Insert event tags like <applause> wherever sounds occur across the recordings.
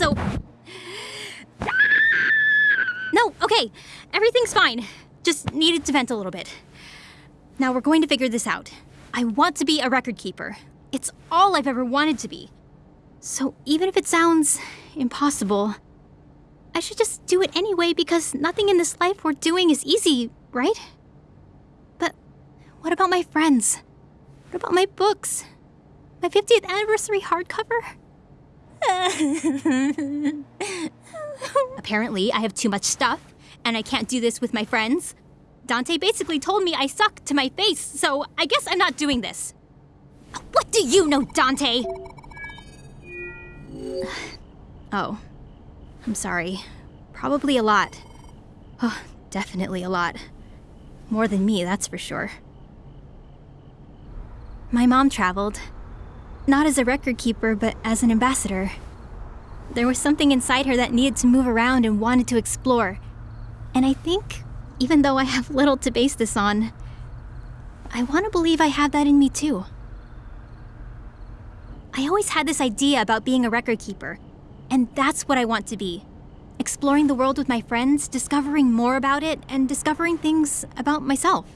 so... No, okay. Everything's fine. Just needed to vent a little bit. Now we're going to figure this out. I want to be a record keeper. It's all I've ever wanted to be. So even if it sounds impossible, I should just do it anyway because nothing in this life we're doing is easy, right? But what about my friends? What about my books? My 50th anniversary hardcover? <laughs> Apparently, I have too much stuff, and I can't do this with my friends. Dante basically told me I suck to my face, so I guess I'm not doing this. What do you know, Dante? <sighs> oh. I'm sorry. Probably a lot. Oh, definitely a lot. More than me, that's for sure. My mom traveled. Not as a record keeper, but as an ambassador. There was something inside her that needed to move around and wanted to explore. And I think, even though I have little to base this on, I want to believe I have that in me too. I always had this idea about being a record keeper, and that's what I want to be. Exploring the world with my friends, discovering more about it, and discovering things about myself.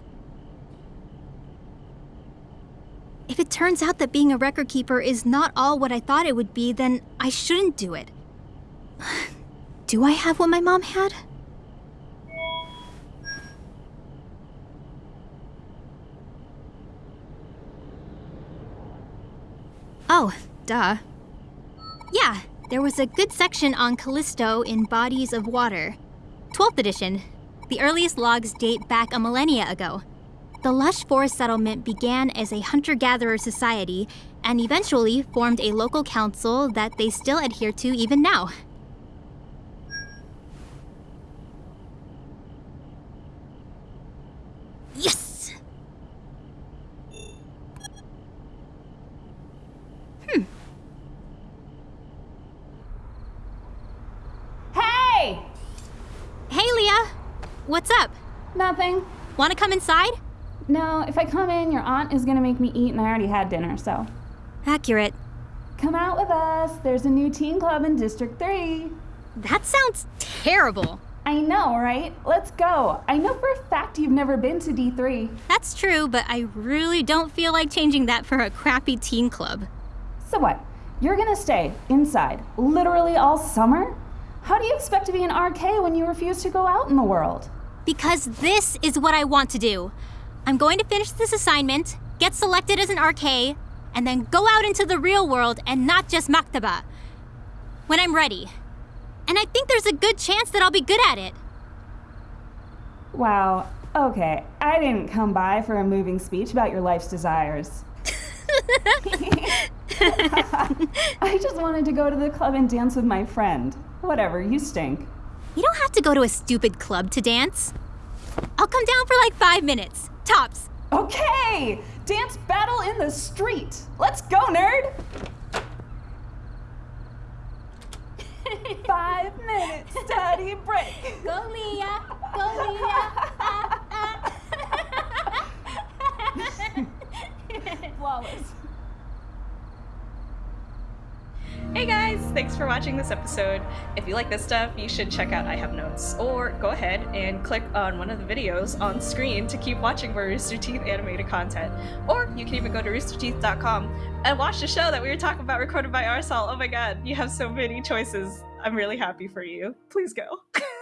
If it turns out that being a record keeper is not all what I thought it would be, then I shouldn't do it. <sighs> Do I have what my mom had? Oh, duh. Yeah, there was a good section on Callisto in Bodies of Water. 12th edition. The earliest logs date back a millennia ago. The lush forest settlement began as a hunter gatherer society and eventually formed a local council that they still adhere to even now. Yes! Hmm. Hey! Hey, Leah! What's up? Nothing. Want to come inside? No, if I come in, your aunt is gonna make me eat, and I already had dinner, so. Accurate. Come out with us. There's a new teen club in District 3. That sounds terrible. I know, right? Let's go. I know for a fact you've never been to D3. That's true, but I really don't feel like changing that for a crappy teen club. So what? You're gonna stay inside literally all summer? How do you expect to be an RK when you refuse to go out in the world? Because this is what I want to do. I'm going to finish this assignment, get selected as an RK, and then go out into the real world and not just Maktaba. When I'm ready. And I think there's a good chance that I'll be good at it. Wow, okay. I didn't come by for a moving speech about your life's desires. <laughs> <laughs> I just wanted to go to the club and dance with my friend. Whatever, you stink. You don't have to go to a stupid club to dance. I'll come down for like five minutes. Tops. Okay! Dance battle in the street! Let's go, nerd! <laughs> Five minutes study break. Go, Leah. Go, Leah. Flawless. Hey guys, thanks for watching this episode. If you like this stuff, you should check out I Have Notes, or go ahead and click on one of the videos on screen to keep watching more Rooster Teeth animated content. Or you can even go to roosterteeth.com and watch the show that we were talking about recorded by Arsal. Oh my god, you have so many choices. I'm really happy for you. Please go. <laughs>